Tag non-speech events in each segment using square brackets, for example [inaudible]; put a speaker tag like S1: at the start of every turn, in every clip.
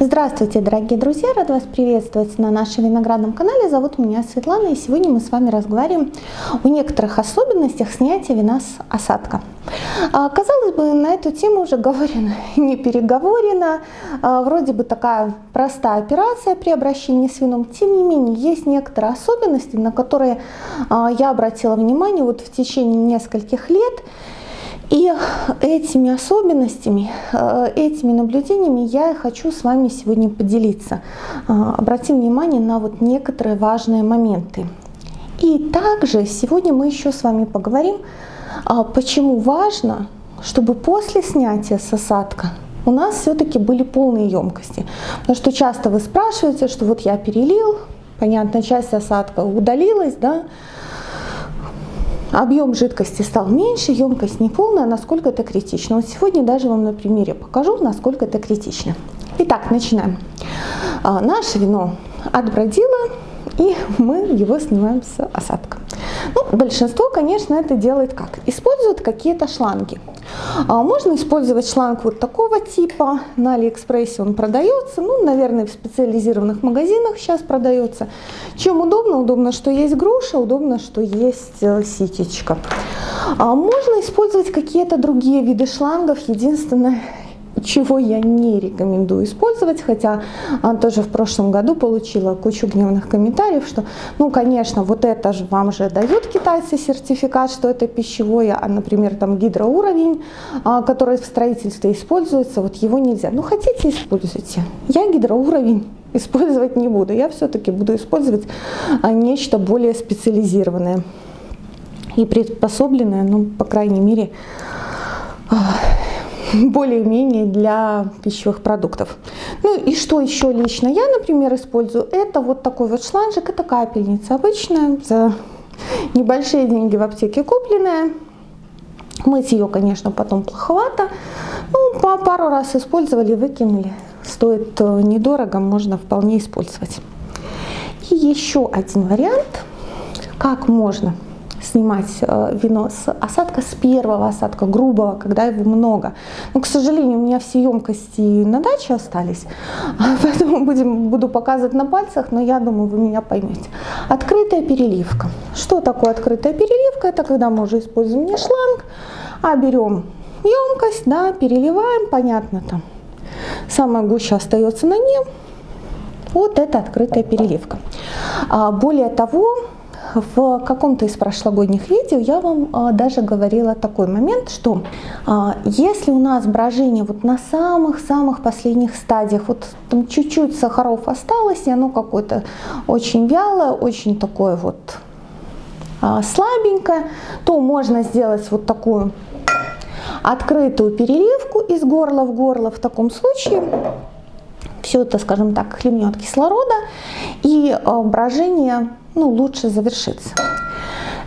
S1: Здравствуйте, дорогие друзья! Рад вас приветствовать на нашем виноградном канале. Зовут меня Светлана, и сегодня мы с вами разговариваем о некоторых особенностях снятия вина с осадка. А, казалось бы, на эту тему уже говорено, [laughs] не переговорено. А, вроде бы такая простая операция при обращении с вином. Тем не менее, есть некоторые особенности, на которые а, я обратила внимание вот в течение нескольких лет. И этими особенностями, э, этими наблюдениями я хочу с вами сегодня поделиться. Э, обратим внимание на вот некоторые важные моменты. И также сегодня мы еще с вами поговорим, а, почему важно, чтобы после снятия с осадка у нас все-таки были полные емкости. Потому что часто вы спрашиваете, что вот я перелил, понятно, часть осадка удалилась, да, объем жидкости стал меньше, емкость не полная, насколько это критично. Вот сегодня даже вам на примере покажу, насколько это критично. Итак, начинаем. А, наше вино отбродило, и мы его снимаем с осадка. Ну, большинство, конечно, это делает как? Используют какие-то шланги. А можно использовать шланг вот такого типа, на Алиэкспрессе он продается, ну, наверное, в специализированных магазинах сейчас продается. Чем удобно? Удобно, что есть груша, удобно, что есть э, ситечка. Можно использовать какие-то другие виды шлангов, единственное, чего я не рекомендую использовать, хотя а, тоже в прошлом году получила кучу гневных комментариев, что, ну, конечно, вот это же вам же дают китайцы сертификат, что это пищевое, а, например, там гидроуровень, а, который в строительстве используется, вот его нельзя. Ну, хотите, используйте. Я гидроуровень использовать не буду, я все-таки буду использовать а, нечто более специализированное и приспособленное, ну, по крайней мере, [laughs] более-менее для пищевых продуктов. Ну и что еще лично я, например, использую, это вот такой вот шланжик, это капельница обычная, за небольшие деньги в аптеке купленная. Мыть ее, конечно, потом плоховато. Ну, по пару раз использовали, выкинули. Стоит э, недорого, можно вполне использовать. И еще один вариант, как можно снимать э, вино с осадка, с первого осадка, грубого, когда его много. Но, к сожалению, у меня все емкости на даче остались, [laughs] поэтому будем, буду показывать на пальцах, но я думаю, вы меня поймете. Открытая переливка. Что такое открытая переливка? Это когда мы уже используем не шланг, а берем емкость, да, переливаем, понятно там. Самая гуща остается на ней. Вот это открытая переливка. А, более того, в каком-то из прошлогодних видео я вам а, даже говорила такой момент, что а, если у нас брожение вот на самых-самых последних стадиях, вот там чуть-чуть сахаров осталось, и оно какое-то очень вялое, очень такое вот а, слабенькое, то можно сделать вот такую открытую переливку из горла в горло в таком случае. Все это, скажем так, хлебнет кислорода, и брожение ну, лучше завершится.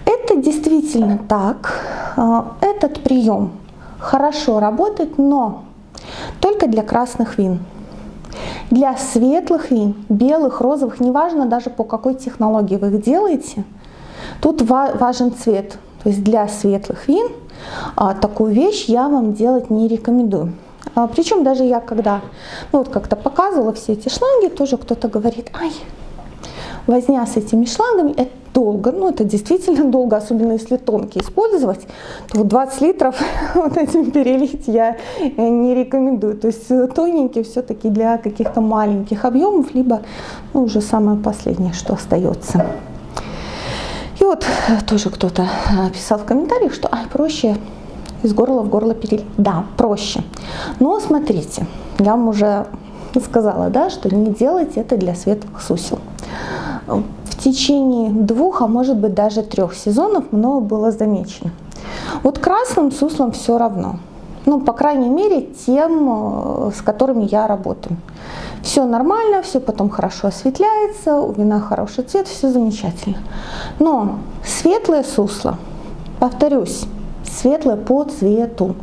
S1: Это действительно так. А, этот прием хорошо работает, но только для красных вин. Для светлых вин, белых, розовых, неважно даже по какой технологии вы их делаете, тут важен цвет. То есть для светлых вин а, такую вещь я вам делать не рекомендую. А, причем даже я когда ну, вот как-то показывала все эти шланги, тоже кто-то говорит, ай, возня с этими шлангами, это долго, ну это действительно [laughs] долго, особенно если тонкие использовать, то 20 литров [laughs] вот этим перелить я э, не рекомендую. То есть э, тоненькие все-таки для каких-то маленьких объемов, либо ну, уже самое последнее, что остается. И вот э, тоже кто-то писал в комментариях, что ай, проще из горла в горло перелить. Да, проще. Но смотрите, я вам уже сказала, да, что не делайте это для светлых сусел в течение двух, а может быть даже трех сезонов много было замечено. Вот красным суслам все равно. Ну, по крайней мере, тем, э, с которыми я работаю. Все нормально, все потом хорошо осветляется, у вина хороший цвет, все замечательно. Но светлое сусло, повторюсь, светлое по цвету.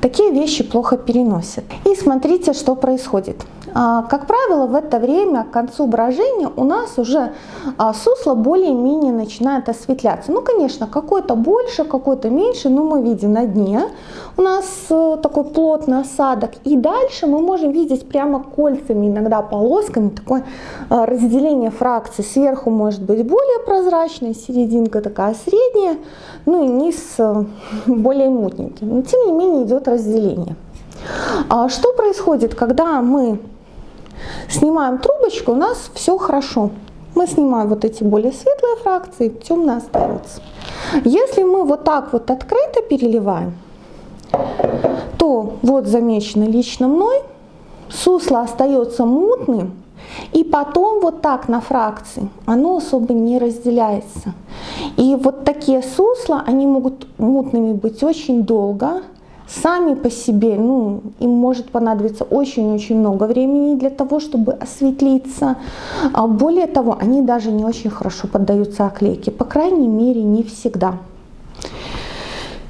S1: такие вещи плохо переносят. И смотрите, что происходит. А, как правило, в это время, к концу брожения, у нас уже а, сусло более-менее начинает осветляться. Ну, конечно, какой-то больше, какой-то меньше, но мы видим на дне у нас э, такой плотный осадок. И дальше мы можем видеть прямо кольцами, иногда полосками, такое э, разделение фракций. Сверху может быть более прозрачная, серединка такая средняя, ну и низ э, [laughs] более мутненький. Но тем не менее идет разделение. А что происходит, когда мы снимаем трубочку, у нас все хорошо. Мы снимаем вот эти более светлые фракции, темно остается. Если мы вот так вот открыто переливаем, то вот замечено лично мной, сусло остается мутным, и потом вот так на фракции оно особо не разделяется. И вот такие сусла, они могут мутными быть очень долго, сами по себе, ну, им может понадобиться очень-очень много времени для того, чтобы осветлиться. А более того, они даже не очень хорошо поддаются оклейке, по крайней мере, не всегда.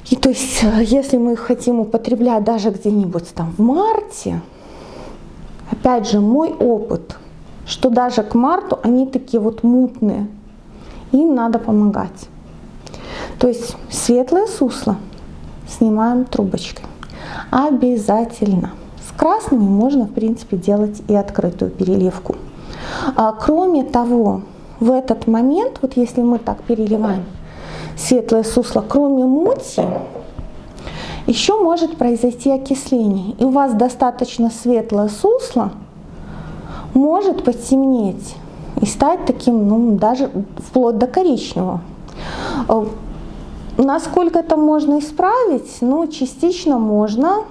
S1: И то есть, э, если мы их хотим употреблять даже где-нибудь там в марте, опять же, мой опыт, что даже к марту они такие вот мутные, им надо помогать. То есть светлое сусло снимаем трубочкой. Обязательно. С красными можно, в принципе, делать и открытую переливку. А, кроме того, в этот момент, вот если мы так переливаем, светлое сусло, кроме мути, еще может произойти окисление. И у вас достаточно светлое сусло может потемнеть и стать таким, ну, даже вплоть до коричневого. Насколько это можно исправить? Ну, частично можно,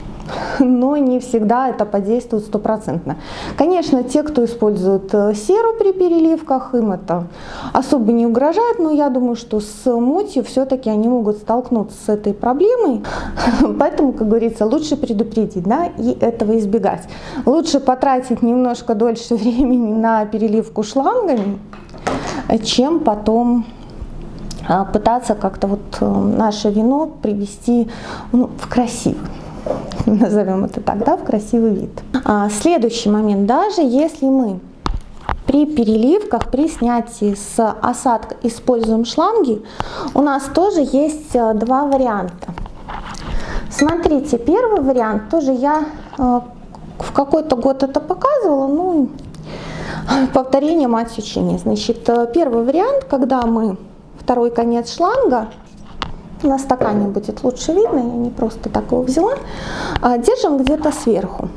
S1: [laughs] но не всегда это подействует стопроцентно. Конечно, те, кто использует э, серу при переливках, им это особо не угрожает, но я думаю, что с мутью все-таки они могут столкнуться с этой проблемой, [laughs] поэтому, как говорится, лучше предупредить да, и этого избегать. Лучше потратить немножко дольше [laughs] времени на переливку шлангами, чем потом пытаться как-то вот э, наше вино привести ну, в красивый [laughs] назовем это так, да, в красивый вид. А, следующий момент, даже если мы при переливках, при снятии с осадка используем шланги, у нас тоже есть э, два варианта. Смотрите, первый вариант, тоже я э, в какой-то год это показывала, ну, [laughs] повторение мать учения. Значит, э, первый вариант, когда мы второй конец шланга на стакане будет лучше видно, я не просто так его взяла, а, держим где-то сверху.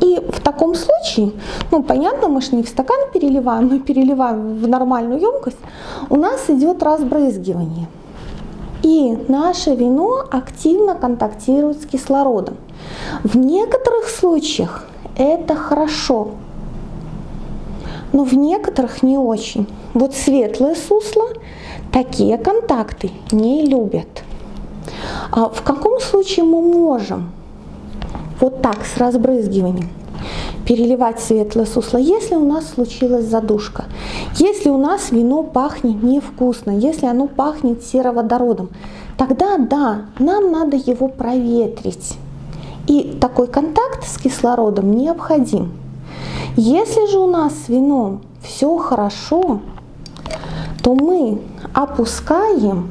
S1: И в таком случае, ну понятно, мы же не в стакан переливаем, мы переливаем в нормальную емкость, у нас идет разбрызгивание. И наше вино активно контактирует с кислородом. В некоторых случаях это хорошо, но в некоторых не очень. Вот светлое сусло такие контакты не любят. А в каком случае мы можем вот так с разбрызгиванием переливать светлое сусло, если у нас случилась задушка, если у нас вино пахнет невкусно, если оно пахнет сероводородом, тогда да, нам надо его проветрить. И такой контакт с кислородом необходим. Если же у нас с вином все хорошо, то мы опускаем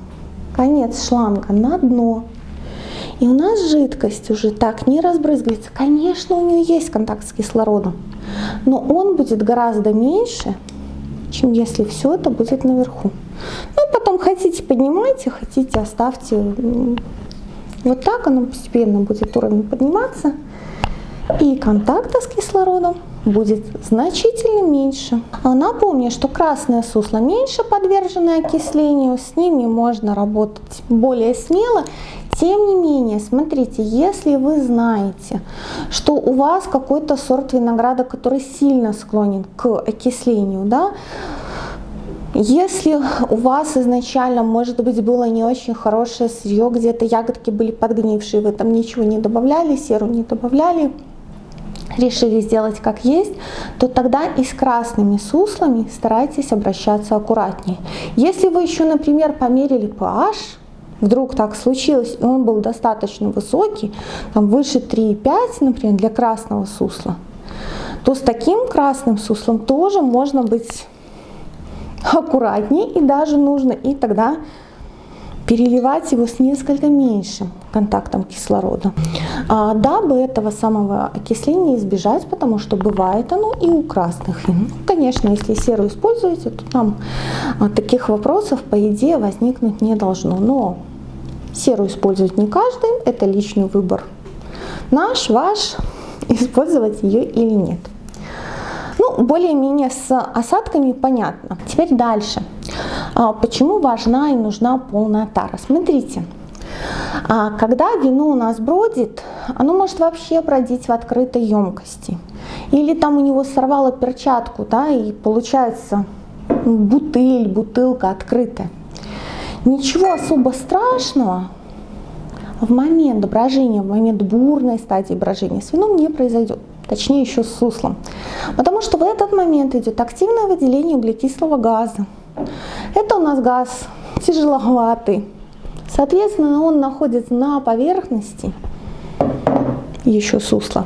S1: конец шланга на дно. И у нас жидкость уже так не разбрызгивается. Конечно, у нее есть контакт с кислородом, но он будет гораздо меньше, чем если все это будет наверху. Ну, потом хотите поднимайте, хотите оставьте. Вот так оно постепенно будет уровень подниматься. И контакта с кислородом будет значительно меньше. А напомню, что красное сусло меньше подвержены окислению, с ними можно работать более смело. Тем не менее, смотрите, если вы знаете, что у вас какой-то сорт винограда, который сильно склонен к окислению, да, если у вас изначально, может быть, было не очень хорошее сырье, где-то ягодки были подгнившие, вы там ничего не добавляли, серу не добавляли, решили сделать как есть, то тогда и с красными суслами старайтесь обращаться аккуратнее. Если вы еще, например, померили pH, вдруг так случилось, и он был достаточно высокий, там выше 3,5, например, для красного сусла, то с таким красным суслом тоже можно быть аккуратнее и даже нужно и тогда переливать его с несколько меньшим контактом кислорода, а, дабы этого самого окисления избежать, потому что бывает оно и у красных вин. Ну, конечно, если серу используете, то там а, таких вопросов, по идее, возникнуть не должно. Но серу использовать не каждый, это личный выбор. Наш, ваш, [laughs] использовать ее или нет. Ну, более-менее с осадками понятно. Теперь дальше. А, почему важна и нужна полная тара? Смотрите, а, когда вино у нас бродит, оно может вообще бродить в открытой емкости. Или там у него сорвало перчатку, да, и получается бутыль, бутылка открытая. Ничего особо страшного в момент брожения, в момент бурной стадии брожения с вином не произойдет точнее еще с суслом. Потому что в этот момент идет активное выделение углекислого газа. Это у нас газ тяжеловатый. Соответственно, он находится на поверхности еще сусла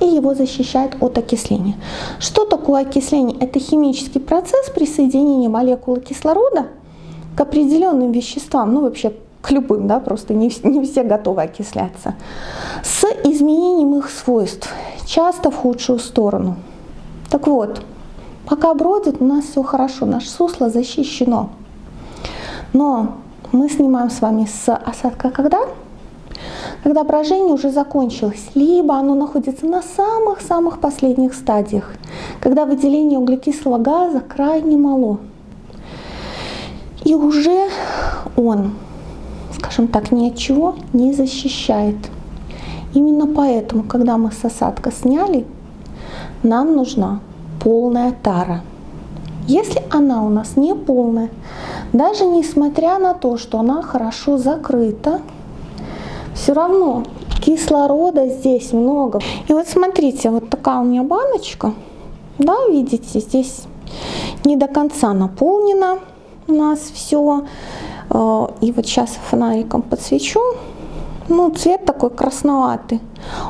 S1: и его защищает от окисления. Что такое окисление? Это химический процесс присоединения молекулы кислорода к определенным веществам, ну вообще к любым, да, просто не, не все готовы окисляться, с изменением их свойств, часто в худшую сторону. Так вот, пока бродит, у нас все хорошо, наше сусло защищено. Но мы снимаем с вами с осадка когда? Когда брожение уже закончилось, либо оно находится на самых-самых последних стадиях, когда выделение углекислого газа крайне мало. И уже он скажем так, ни от чего не защищает. Именно поэтому, когда мы с осадка сняли, нам нужна полная тара. Если она у нас не полная, даже несмотря на то, что она хорошо закрыта, все равно кислорода здесь много. И вот смотрите, вот такая у меня баночка, да, видите, здесь не до конца наполнена у нас все. А, и вот сейчас фонариком подсвечу. Ну, цвет такой красноватый.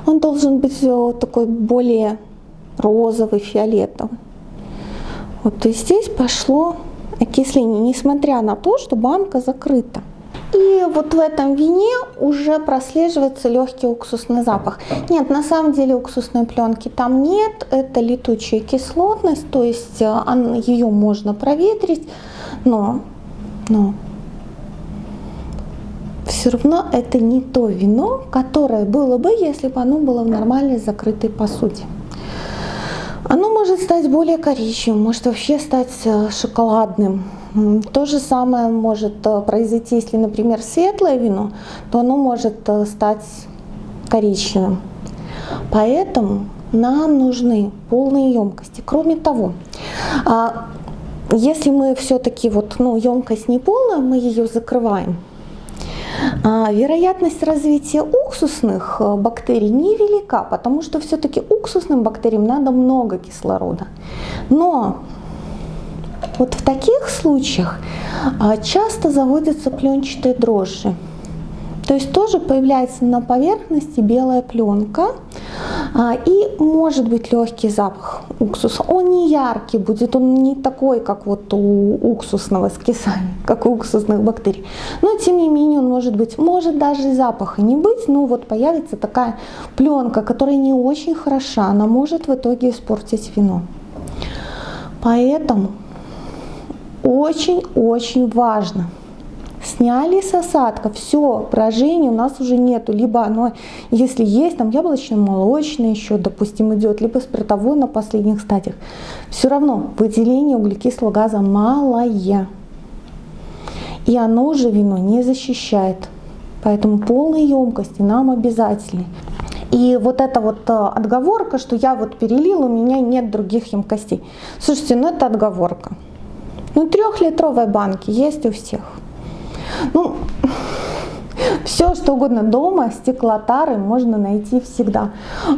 S1: Он должен быть э, такой более розовый, фиолетовый. Вот и здесь пошло окисление, несмотря на то, что банка закрыта. И вот в этом вине уже прослеживается легкий уксусный запах. Нет, на самом деле уксусной пленки там нет, это летучая кислотность, то есть э, ее можно проветрить, но, но все равно это не то вино, которое было бы, если бы оно было в нормальной закрытой посуде. Оно может стать более коричневым, может вообще стать э, шоколадным. То же самое может э, произойти, если, например, светлое вино, то оно может э, стать коричневым. Поэтому нам нужны полные емкости. Кроме того, а, если мы все-таки вот, ну, емкость не полная, мы ее закрываем, вероятность развития уксусных э, бактерий невелика, потому что все-таки уксусным бактериям надо много кислорода. Но вот в таких случаях а, часто заводятся пленчатые дрожжи. То есть тоже появляется на поверхности белая пленка а, и может быть легкий запах уксуса. Он не яркий будет, он не такой, как вот у уксусного скисания, [laughs] как у уксусных бактерий. Но тем не менее он может быть, может даже запаха не быть, но вот появится такая пленка, которая не очень хороша, она может в итоге испортить вино. Поэтому очень-очень важно – Сняли с осадка, все, брожения у нас уже нету. Либо оно, если есть, там яблочно-молочное еще, допустим, идет, либо спиртовое на последних стадиях. Все равно выделение углекислого газа малое. И оно уже вино не защищает. Поэтому полные емкости нам обязательны. И вот эта вот э, отговорка, что я вот перелил, у меня нет других емкостей. Слушайте, ну это отговорка. Ну трехлитровые банки есть у всех. Ну, все, что угодно дома, стеклотары можно найти всегда.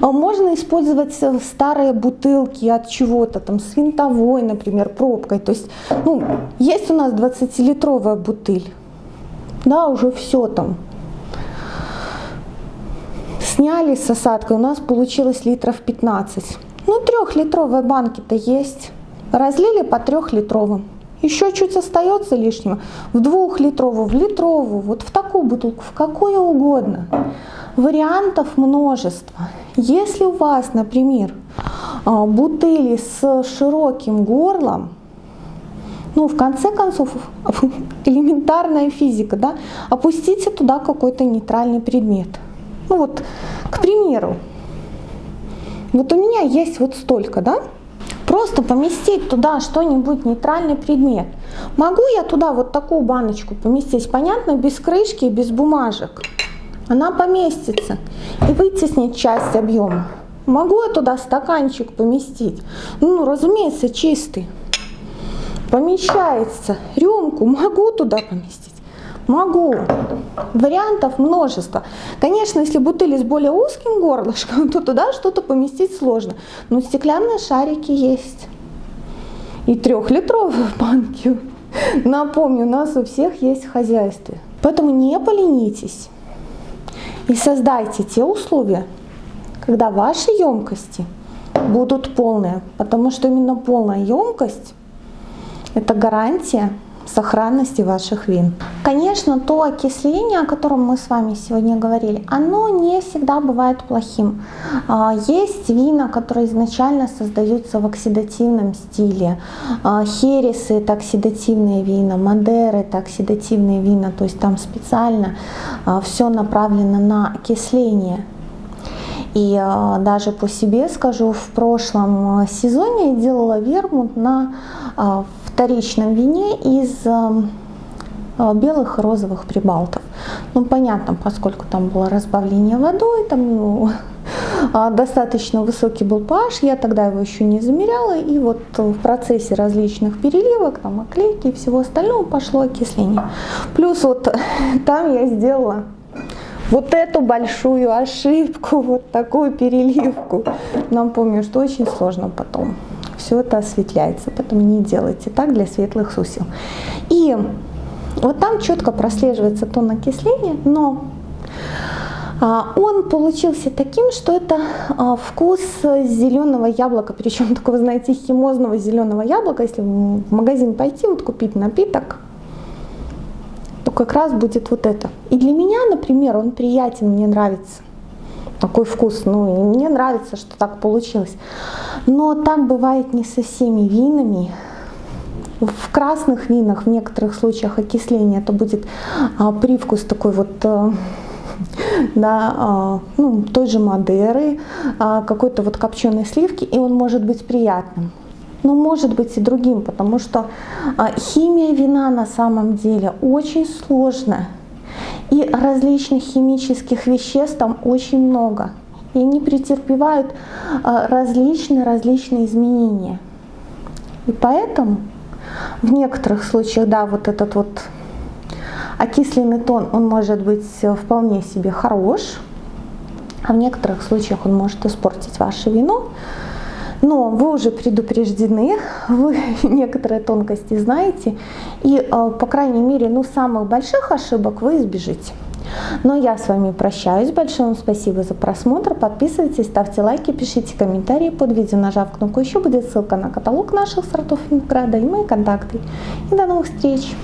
S1: А можно использовать э, старые бутылки от чего-то, там, с винтовой, например, пробкой. То есть, ну, есть у нас 20-литровая бутыль. да, уже все там. Сняли с осадкой, у нас получилось литров 15. Ну, трехлитровые банки-то есть. Разлили по трехлитровым. Еще чуть остается лишнего. В двухлитровую, в литровую, вот в такую бутылку, в какую угодно. Вариантов множество. Если у вас, например, а, бутыли с широким горлом, ну, в конце концов, [laughs] элементарная физика, да, опустите туда какой-то нейтральный предмет. Ну вот, к примеру, вот у меня есть вот столько, да, просто поместить туда что-нибудь, нейтральный предмет. Могу я туда вот такую баночку поместить, понятно, без крышки и без бумажек. Она поместится и вытеснить часть объема. Могу я туда стаканчик поместить? Ну, разумеется, чистый. Помещается. Рюмку могу туда поместить? Могу. Вариантов множество. Конечно, если бутыли с более узким горлышком, [laughs] то туда что-то поместить сложно. Но стеклянные шарики есть. И трехлитровые [laughs] банки. Напомню, у нас у всех есть в хозяйстве. Поэтому не поленитесь и создайте те условия, когда ваши емкости будут полные, потому что именно полная емкость – это гарантия сохранности ваших вин. Конечно, то окисление, о котором мы с вами сегодня говорили, оно не всегда бывает плохим. А, есть вина, которые изначально создаются в оксидативном стиле. А, хересы – это оксидативные вина, мадеры – это оксидативные вина, то есть там специально а, все направлено на окисление. И даже по себе скажу, в прошлом сезоне я делала вермут на вторичном вине из эм, э, белых и розовых прибалтов. Ну, понятно, поскольку там было разбавление водой, там ну, [laughs] достаточно высокий был pH, я тогда его еще не замеряла, и вот в процессе различных переливок, там, оклейки и всего остального пошло окисление. Плюс вот [laughs] там я сделала вот эту большую ошибку, вот такую переливку. Напомню, что очень сложно потом все это осветляется, поэтому не делайте так для светлых сусел. И вот там четко прослеживается тон окисления, но а, он получился таким, что это а, вкус зеленого яблока, причем [laughs] такого, знаете, химозного зеленого яблока. Если в магазин пойти, вот купить напиток, то как раз будет вот это. И для меня, например, он приятен, мне нравится такой вкус. Ну, и мне нравится, что так получилось. Но так бывает не со всеми винами. В красных винах в некоторых случаях окисление это будет а, привкус такой вот [laughs] а, да, ну, той же Мадеры, а, какой-то вот копченой сливки, и он может быть приятным. Но может быть и другим, потому что а, химия вина на самом деле очень сложная. И различных химических веществ там очень много. И они претерпевают различные-различные изменения. И поэтому в некоторых случаях, да, вот этот вот окисленный тон, он может быть вполне себе хорош, а в некоторых случаях он может испортить ваше вино. Но вы уже предупреждены, вы [laughs] некоторые тонкости знаете, и, э, по крайней мере, ну, самых больших ошибок вы избежите. Но я с вами прощаюсь. Большое вам спасибо за просмотр. Подписывайтесь, ставьте лайки, пишите комментарии под видео, нажав кнопку «Еще» будет ссылка на каталог наших сортов винограда и мои контакты. И до новых встреч!